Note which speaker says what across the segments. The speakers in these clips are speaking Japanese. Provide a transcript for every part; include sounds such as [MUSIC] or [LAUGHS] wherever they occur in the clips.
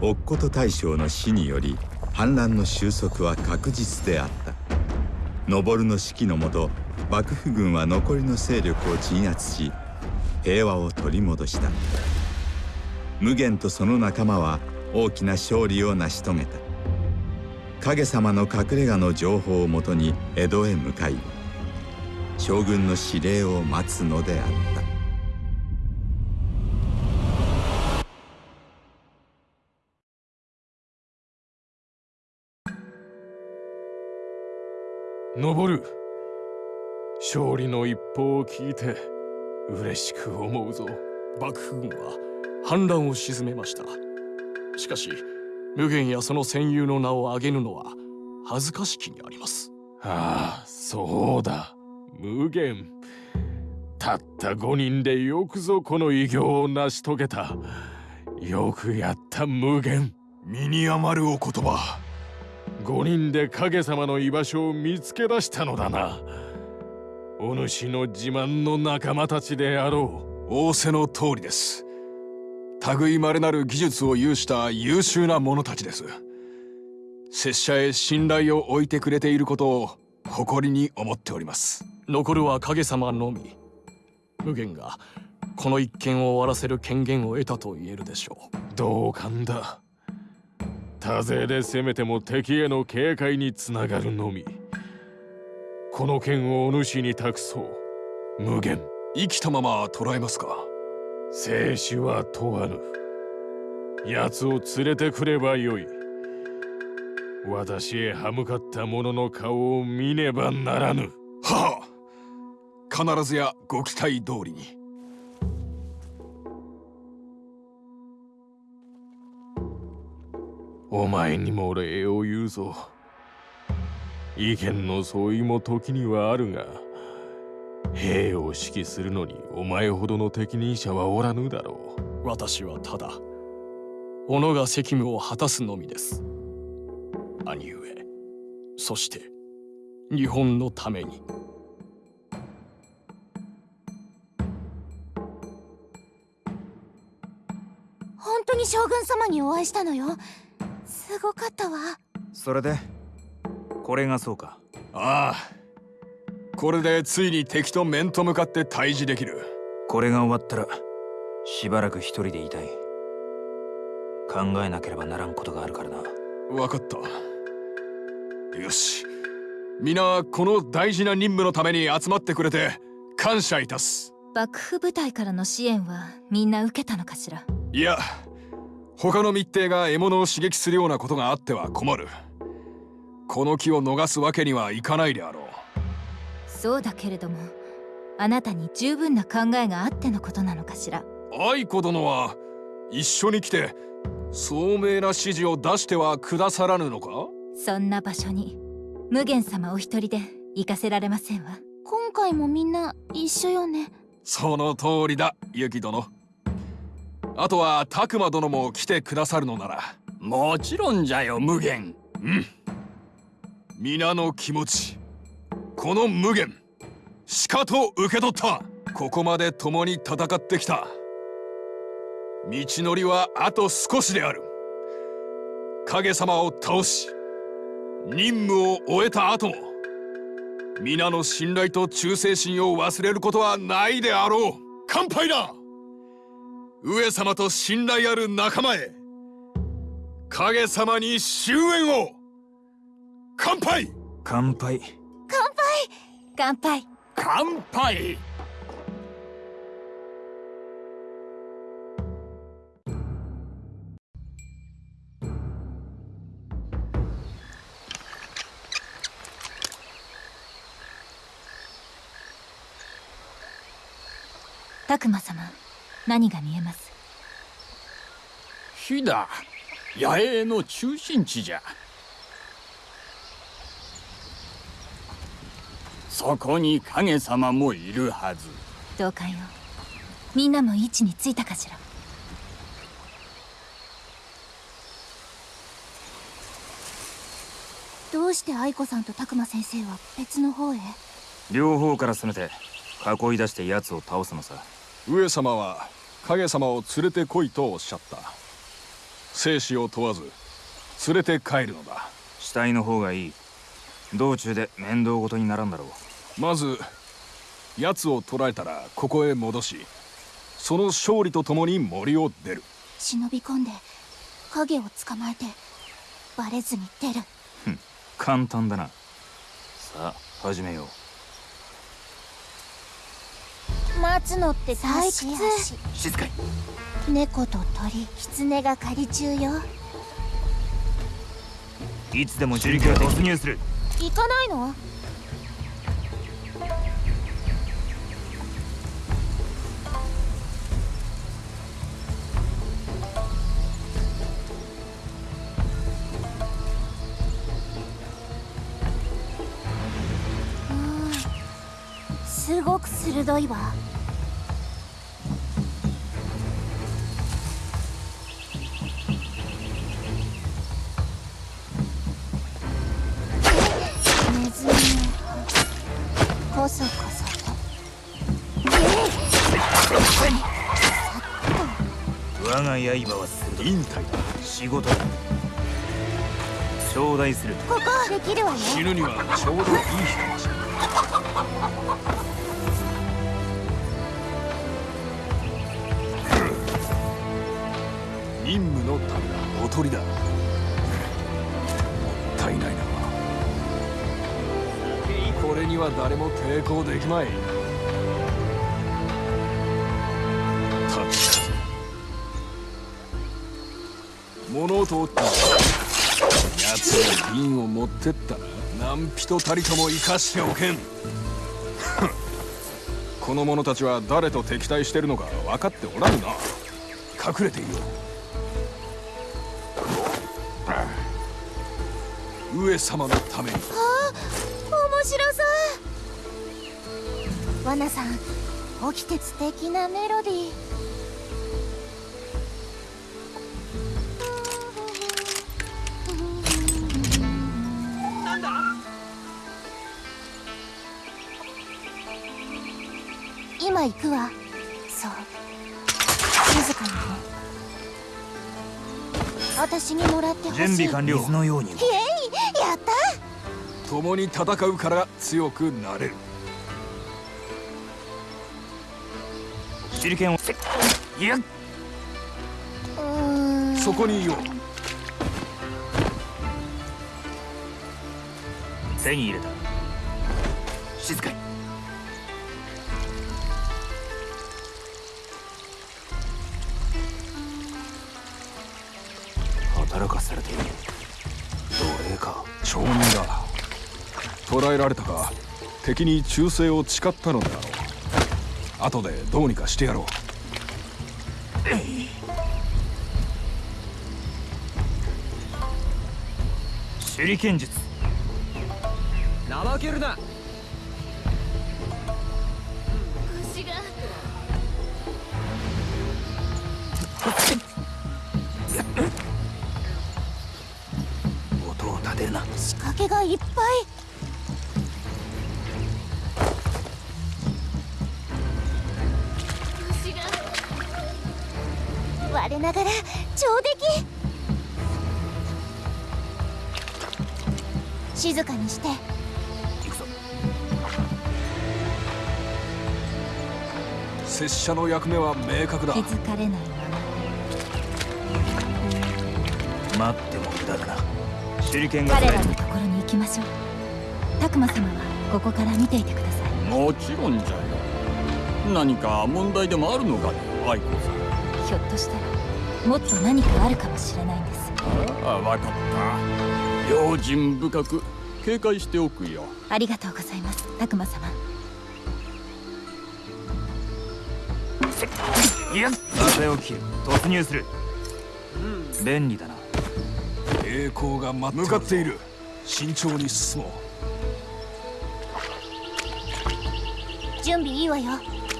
Speaker 1: 乙事大将の死により反乱の収束は確実であった。登の指揮のもと幕府軍は残りの勢力を鎮圧し平和を取り戻した。無限とその仲間は大きな勝利を成し遂げた。影様の隠れ家の情報をもとに江戸へ向かい将軍の指令を待つのであった。
Speaker 2: 登る。勝利の一報を聞いて嬉しく思うぞ。
Speaker 3: 幕府軍は反乱を鎮めました。しかし無限やその戦友の名を挙げぬのは恥ずかしきにあります。
Speaker 2: ああそうだ。無限。たった5人でよくぞこの偉業を成し遂げた。よくやった無限。
Speaker 4: 身に余るお言葉
Speaker 2: 5人で影様の居場所を見つけ出したのだな。お主の自慢の仲間たちであろ
Speaker 4: う。仰せの通りです。類まれなる技術を有した優秀な者たちです。拙者へ信頼を置いてくれていることを誇りに思っております。
Speaker 3: 残るは影様のみ。無限がこの一件を終わらせる権限を得たと言えるでしょう。
Speaker 2: 同感だ多勢で攻めても敵への警戒につながるのみ。この剣をお主に託そう。無限。
Speaker 4: 生きたまま捕らえますか？
Speaker 2: 生死は問わぬ。奴を連れてくればよい。私へ歯向かった者の顔を見ねばならぬ。
Speaker 4: はあ。必ずやご期待通りに
Speaker 2: お前にも礼を言うぞ。意見の相違も時にはあるが兵を指揮するのにお前ほどの適任者はおらぬだろ
Speaker 3: う。私はただ己が責務を果たすのみです。兄上そして日本のために。
Speaker 5: 本当に将軍様にお会いしたのよすごかったわ。
Speaker 6: それで？これがそうか。
Speaker 4: ああ。これでついに敵と面と向かって対峙できる。
Speaker 6: これが終わったらしばらく一人でいたい。考えなければならんことがあるからな。
Speaker 4: 分かった。よし。皆この大事な任務のために集まってくれて感謝いたす。
Speaker 5: 幕府部隊からの支援はみんな受けたのかしら？
Speaker 4: いや他の密偵が獲物を刺激するようなことがあっては困る。この木を逃すわけにはいかないであろう。
Speaker 5: そうだけれどもあなたに十分な考えがあってのことなのかしら。
Speaker 4: 愛子殿は一緒に来て聡明な指示を出してはくださらぬのか？
Speaker 5: そんな場所に無限様お一人で行かせられませんわ。今回もみんな一緒よね。
Speaker 4: その通りだユキ殿あとは拓磨殿も来てくださるのなら。
Speaker 7: もちろんじゃよ無限。
Speaker 4: うん。皆の気持ちこの無限しかと受け取った。ここまで共に戦ってきた。道のりはあと少しである。影様を倒し任務を終えた後も皆の信頼と忠誠心を忘れることはないであろう。乾杯だ上様と信頼ある仲間へ影様に終焉を乾杯！
Speaker 6: 乾杯。
Speaker 5: 乾杯！
Speaker 7: 乾杯！
Speaker 5: 拓磨様何が見えます？
Speaker 7: 火だ野営の中心地じゃ。そこに影様もいるはず。
Speaker 5: どうかよ。みんなも位置についたかしら？どうして愛子さんと拓磨先生は別の方へ？
Speaker 6: 両方から攻めて囲い出して奴を倒すのさ。
Speaker 4: 上様は影様を連れてこいとおっしゃった。生死を問わず連れて帰るのだ。
Speaker 6: 死体の方がいい。道中で面倒ごとにならんだろう。
Speaker 4: まず奴を捕らえたらここへ戻しその勝利とともに森を出る。
Speaker 5: 忍び込んで影を捕まえてバレずに出る。
Speaker 6: 簡単だな。さあ始めよう
Speaker 5: 待つのって退屈。
Speaker 6: 静かに。
Speaker 5: 猫と鳥狐が狩り中よ。
Speaker 6: いつでも手裏剣突入する。
Speaker 5: 行かないの？すごく鋭いわ。ネズミの歯こそこそと。
Speaker 6: 我が刃は
Speaker 4: 忍耐だ
Speaker 6: 仕事だ。頂戴する。
Speaker 5: ここ。できるわよ
Speaker 4: 死ぬにはちょうどいい日だ [LAUGHS] 任務のためだ。おとりだ。もったいないな。これには誰も抵抗できまい。たち物音をって。奴は瓶を持ってったら何人たりとも生かしておけん。[LAUGHS] この者たちは誰と敵対してるのか分かっておらぬな。隠れていよう。上様のためにあ
Speaker 5: 面白そう。ワナさん起きて素敵なメロディー。今行くわ。私にもらってほしい。
Speaker 6: 準備完了。水のように
Speaker 5: イエイやった。
Speaker 4: 共に戦うから強くなれる。
Speaker 6: 手裏剣を。せいや。
Speaker 4: そこにいよう。
Speaker 6: 手に入れた。静かに働かされている。奴隷か？
Speaker 4: 町人だ。捕らえられたか？敵に忠誠を誓ったのであろう。後でどうにかしてやろう。
Speaker 6: 手裏剣術。
Speaker 3: 怠けるな
Speaker 5: 我ながら上出来。静かにして。
Speaker 6: 行くぞ。
Speaker 4: 拙者の役目は明確だ。
Speaker 5: 気づかれないまま
Speaker 6: 待っても無駄だな。手裏剣が
Speaker 5: 彼らのところに行きましょう。拓磨様はここから見ていてください。
Speaker 7: もちろんじゃよ。何か問題でもあるのかね愛子さん
Speaker 5: ひょっとしたらもっと何かあるかもしれないんです。
Speaker 7: ああ分かった。用心深く警戒しておくよ。
Speaker 5: ありがとうございます拓磨様。
Speaker 6: いや。風を切る突入する。便利だな。
Speaker 4: 栄光が向かっている。慎重に進もう。
Speaker 5: 準備いいわよ。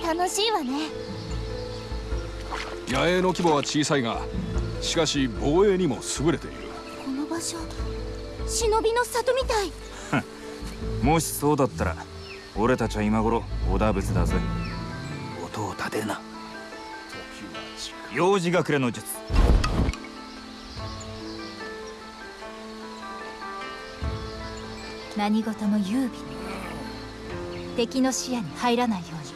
Speaker 5: 楽しいわね
Speaker 4: 野営の規模は小さいがしかし防衛にも優れている。
Speaker 5: この場所忍びの里みたい。[LAUGHS]
Speaker 6: もしそうだったら俺たちは今頃織田仏だぜ。音を立てるな。幼児隠れの術。
Speaker 5: 何事も優美敵の視野に入らないように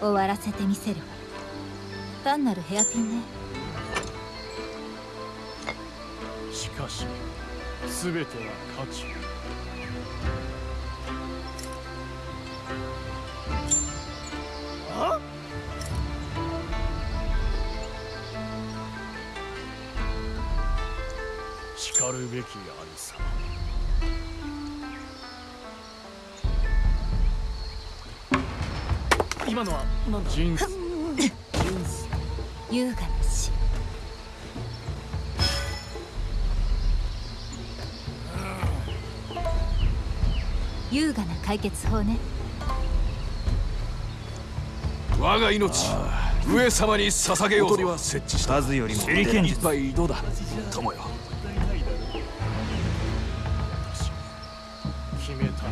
Speaker 5: 終わらせてみせるわ。単なるヘアピンね。
Speaker 3: しかし全ては価値。しかるべき兄様今のは何だ人生
Speaker 5: 優雅な死。優雅な解決法ね。
Speaker 4: 我が命上様に捧げようとは設置した。
Speaker 6: 数よりも
Speaker 4: 手裏剣一杯どうだ。友よ。
Speaker 3: 決めた。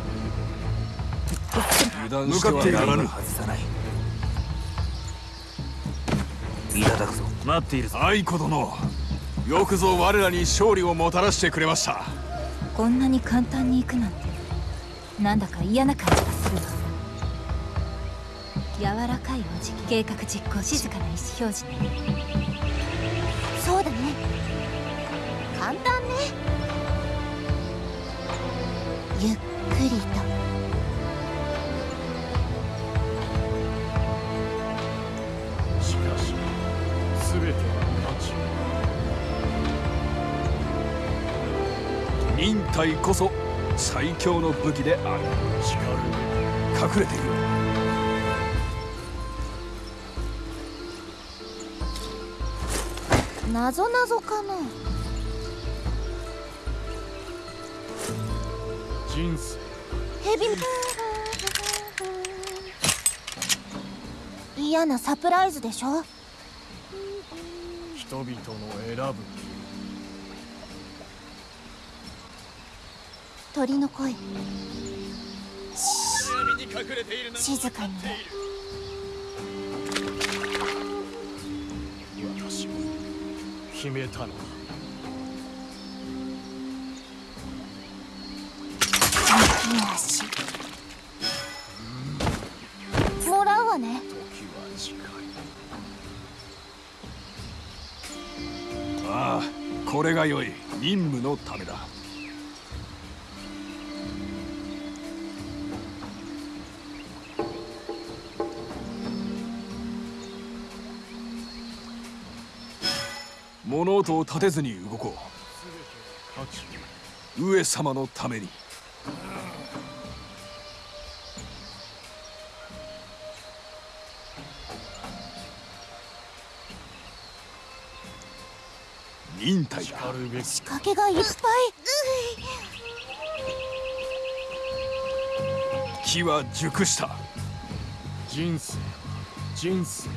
Speaker 4: 油断してらぬ。
Speaker 6: 外さないいただくぞ。待っているぞ。
Speaker 4: 愛子殿よくぞ我らに勝利をもたらしてくれました。
Speaker 5: こんなに簡単に行くなんて。なんだか嫌な感じがするわ。柔らかいお辞儀計画実行静かな意思表示。ねそうだね。簡単ね。ゆっくり
Speaker 3: 価値
Speaker 4: 忍耐こそ最強の武器である。隠れている
Speaker 5: なぞなぞかな。
Speaker 3: 人生。
Speaker 5: ヘビ嫌なサプライズでしょ？
Speaker 3: 人々の選ぶ
Speaker 5: 鳥の声。静かに。ね
Speaker 3: 私は決めたのだ。
Speaker 5: 足。もらうわね。
Speaker 3: 時は近い。
Speaker 4: ああこれが良い。任務のためだを立てずに動こう。上様のために。忍耐だ。
Speaker 5: 仕掛けがいっぱい。
Speaker 4: 木は熟した。
Speaker 3: 人生人生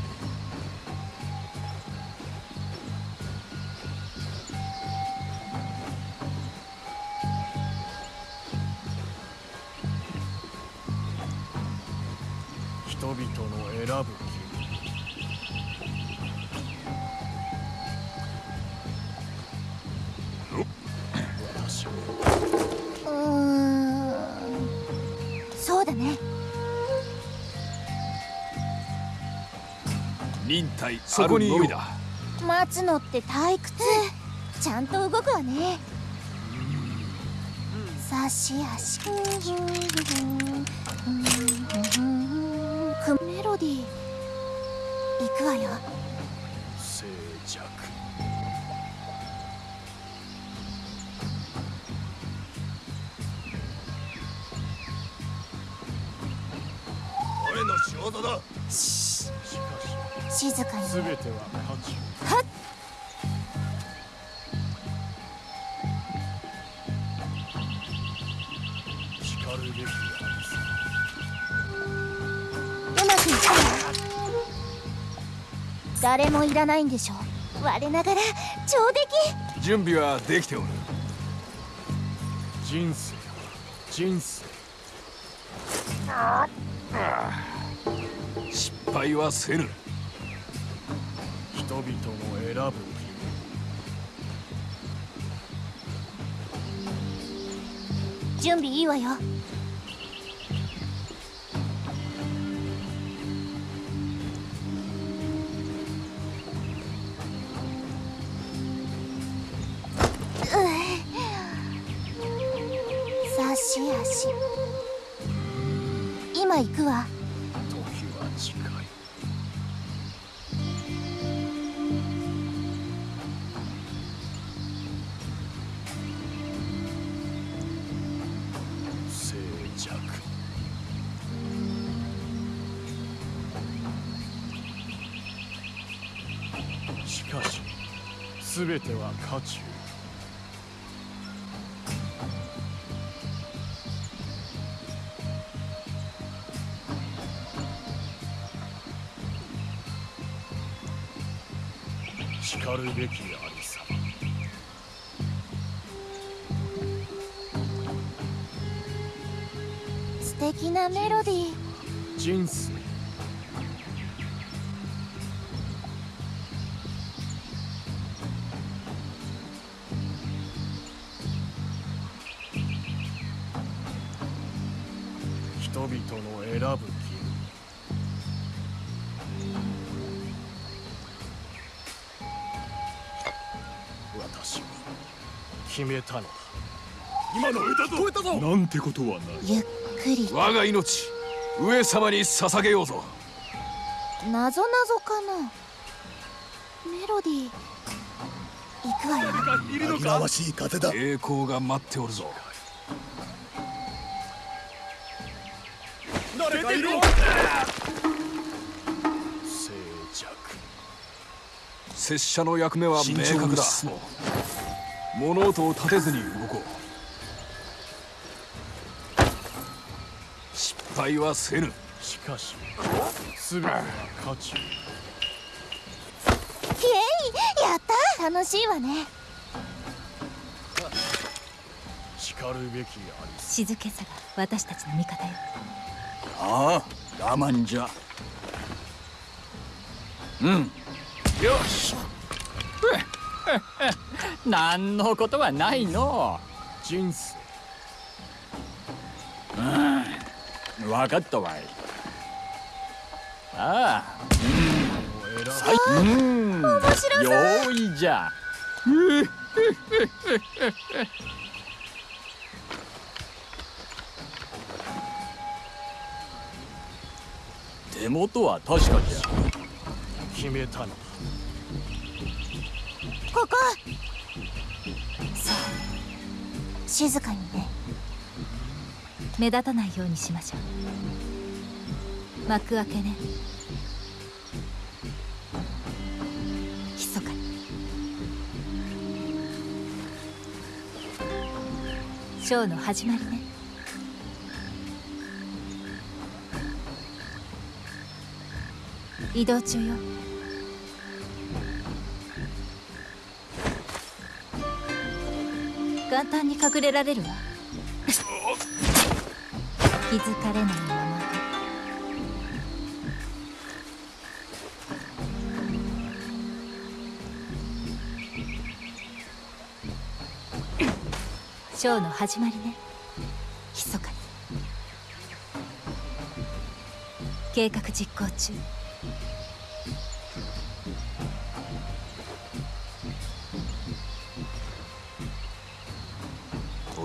Speaker 4: 忍耐そこにのみだ。
Speaker 5: 待つのって退屈。ちゃんと動くわね。差し足。くメロディー。いくわよ
Speaker 3: 全ては。価値
Speaker 5: はっ
Speaker 3: しかるべきあり
Speaker 5: うまくいったわ誰もいらないんでしょ我ながら上出来
Speaker 4: 準備はできておる
Speaker 3: 人生人生
Speaker 4: 失敗はせぬ
Speaker 3: 人々の選ぶ。
Speaker 5: 準備いいわよ。
Speaker 3: かし全ては渦中。しかるべきありさ。ま
Speaker 5: 素敵なメロディー。
Speaker 3: 人生決めたの。だ
Speaker 4: 今の歌と。たぞ。なんてことはない。
Speaker 5: ゆっくり。
Speaker 4: 我が命上様に捧げようぞ。
Speaker 5: なぞなぞかな。メロディー。行くわよ。
Speaker 7: 紛らわしい風だ。
Speaker 4: 栄光が待っておるぞ。
Speaker 7: 誰かいる。
Speaker 3: 静寂。
Speaker 4: 拙者の役目は明
Speaker 3: 慎重
Speaker 4: 確だ
Speaker 3: に進もう
Speaker 4: 物音を立てずに動こう。失敗はせぬ。
Speaker 3: しかし全ては渦中
Speaker 5: イエイやった。楽しいわね。
Speaker 3: しかるべきありさ。
Speaker 5: 静けさが私たちの味方よ。
Speaker 7: ああ我慢じゃ。
Speaker 4: うん。よし [LAUGHS]
Speaker 8: 何のことはないの。
Speaker 3: 人生
Speaker 8: 分かったわい。ああ。
Speaker 3: 選
Speaker 8: う。ん用意じゃ。[LAUGHS]
Speaker 3: 手元は確かじゃ。決めたのだ
Speaker 5: ここ。さあ静かにね。目立たないようにしましょう。幕開けね。密かに。ショーの始まりね。移動中よ。簡単に隠れられるわ。気づかれないまま。ショーの始まりね。密かに。計画実行中。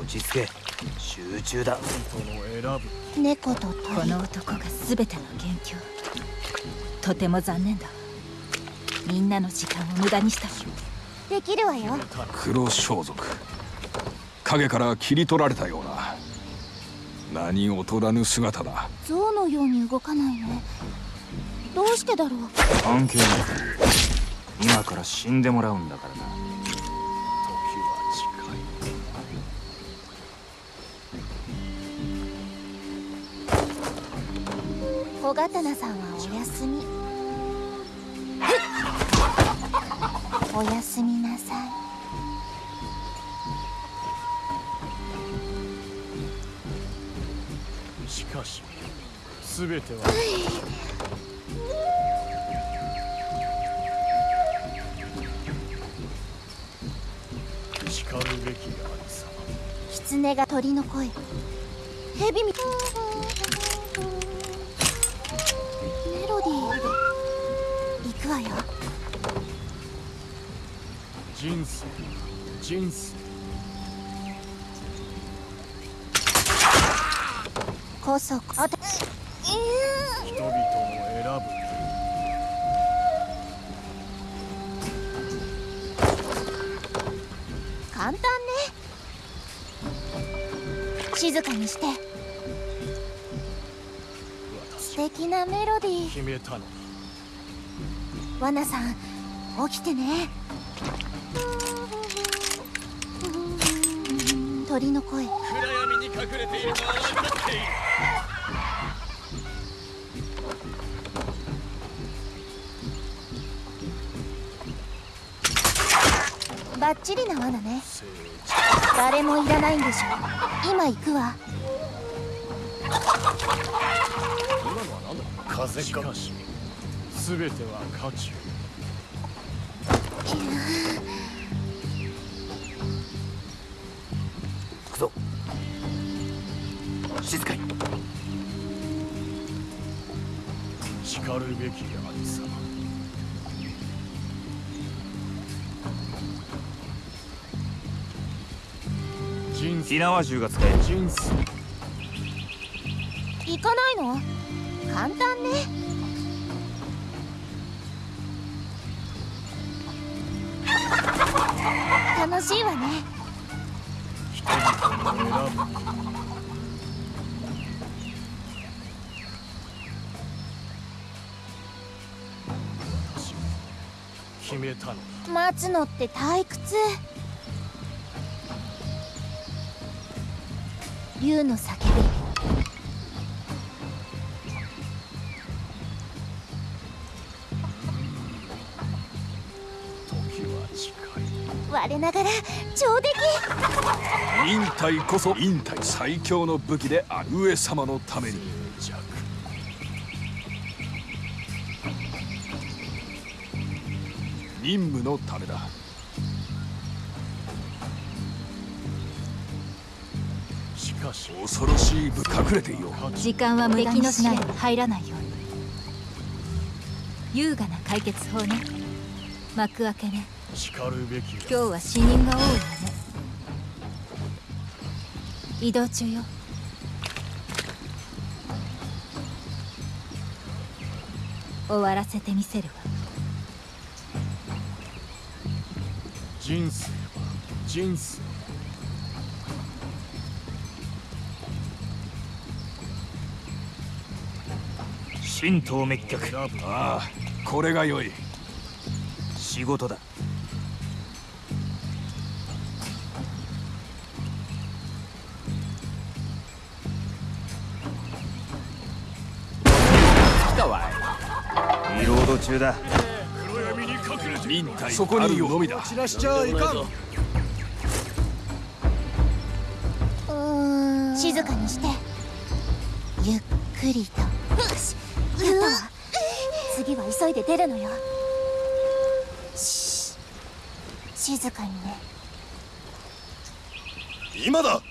Speaker 6: 落ち着け。集中だ。
Speaker 5: 猫とこの男が全ての元凶。とても残念だ。わみんなの時間を無駄にしたできるわよ。
Speaker 4: 黒装束。影から切り取られたような。何劣らぬ姿だ。
Speaker 5: 象のように動かないね。どうしてだろう。
Speaker 6: 関係ない今から死んでもらうんだからな
Speaker 5: 小刀さんはお休み。おやすみなさい。
Speaker 3: しかし全ては。しかるべきありさま
Speaker 5: 狐が鳥の声。蛇みメロくわよ。
Speaker 3: 人生人生。
Speaker 5: こそあた
Speaker 3: 人々を選ぶ。
Speaker 5: 簡単ね。静かにして。素敵なメロディー。
Speaker 3: 決めたの。だ
Speaker 5: ワナさん起きてね。鳥の声。
Speaker 3: 暗闇に隠れているのは分かっている
Speaker 5: バッチリな罠ね。誰もいらないんでしょ今行くわ。
Speaker 3: 風かしかし全ては渦中
Speaker 6: 行くぞ。静かに。
Speaker 3: しかるべき兄様
Speaker 6: 火縄銃が使え。る
Speaker 5: 行かないの？簡単ね楽しいわね。
Speaker 3: 人々を選ぶ。私は決めたのだ
Speaker 5: 待つのって退屈。竜の叫びながら上出来
Speaker 4: 忍耐こそ忍耐最強の武器である上様のために。任務のためだ。
Speaker 3: しかし
Speaker 4: 恐ろしい武隠れていよう。
Speaker 5: 時間は無駄にしない。入らないように。優雅な解決法ね。幕開けね今日は死人が多いわね。移動中よ。終わらせてみせるわ。
Speaker 3: 人生は人生。
Speaker 6: 神道滅却。
Speaker 4: ああこれが良い。
Speaker 6: 仕事だ中だ。
Speaker 4: 忍耐そこにいようのみだ。
Speaker 3: 散らしちゃいかん。
Speaker 5: 静かにして。ゆっくりと。よし。やった。わ次は急いで出るのよ。し静かにね。
Speaker 4: 今だ。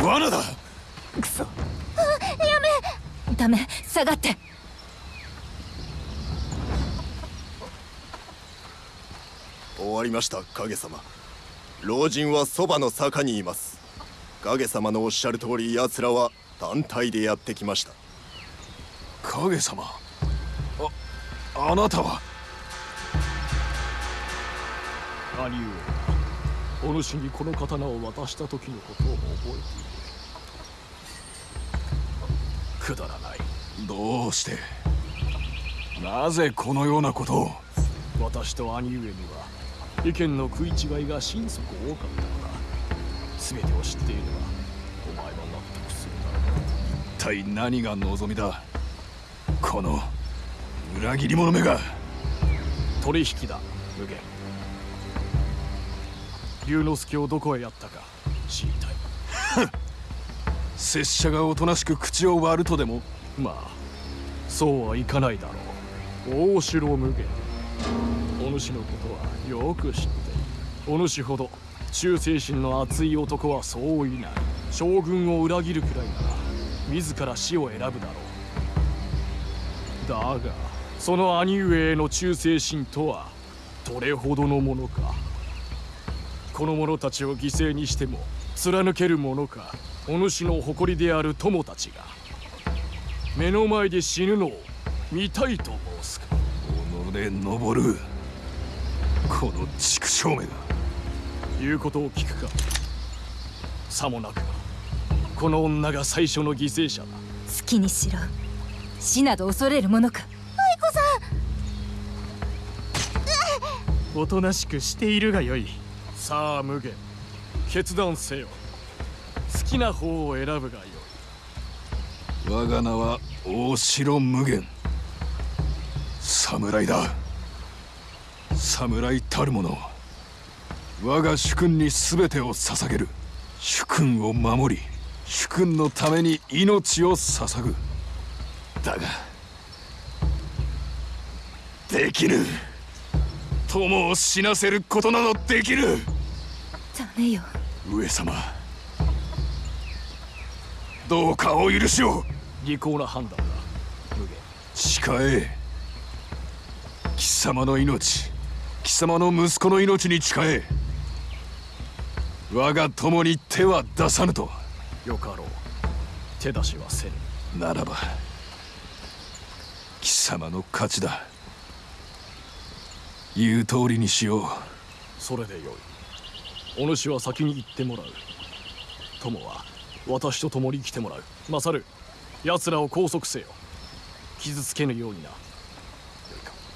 Speaker 4: 罠だ。
Speaker 6: くそ
Speaker 5: ダメ下がって。
Speaker 9: 終わりました影様。老人はそばの坂にいます。影様のおっしゃる通り奴らは単体でやってきました。
Speaker 4: 影様ああなたは？
Speaker 3: 兄上お主にこの刀を渡した時のことを覚えている。くだらない
Speaker 4: どうして？なぜこのようなことを？
Speaker 3: 私と兄上には意見の食い違いが心底多かった。のだ全てを知っていればお前も納得するだろう。
Speaker 4: 一体何が望みだ？この裏切り者めが。
Speaker 3: 取引だ無限。龍之介をどこへやったか知りたい。[LAUGHS]
Speaker 4: 拙者がおとなしく口を割るとでも？
Speaker 3: まあそうはいかないだろう。大城無限お主のことはよく知っている。お主ほど忠誠心の熱い男はそういない。将軍を裏切るくらいなら自ら死を選ぶだろう。だがその兄上への忠誠心とはどれほどのものか。この者たちを犠牲にしても貫けるものか。お主の誇りである友たちが。目の前で死ぬのを見たいと申すか。
Speaker 4: 己登る。この畜生めが。
Speaker 3: 言うことを聞くか。さもなく。ばこの女が最初の犠牲者だ。
Speaker 5: 好きにしろ。死など恐れるものか。
Speaker 3: おとなしくしているがよい。さあ無限決断せよ。好きな方を選ぶがよい
Speaker 4: 我が名は大城無限。侍だ。侍たる者。我が主君に全てを捧げる。主君を守り主君のために命を捧ぐ。だができぬ。友を死なせることなどできぬ
Speaker 5: ダメよ。
Speaker 4: 上様。どうかお許しを
Speaker 3: 利口な判断だ。無限。
Speaker 4: 誓え。貴様の命。貴様の息子の命に誓え。我が友に手は出さぬと。
Speaker 3: よかろう。手出しはせぬ。
Speaker 4: ならば貴様の勝ちだ。言う通りにしよう。
Speaker 3: それでよい。お主は先に行ってもらう。友は私と共に来てもらう。マサル奴らを拘束せよ。傷つけぬようにな。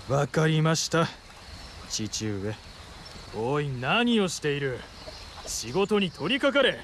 Speaker 10: わかりました。父上。おい何をしている。仕事に取りかかれ。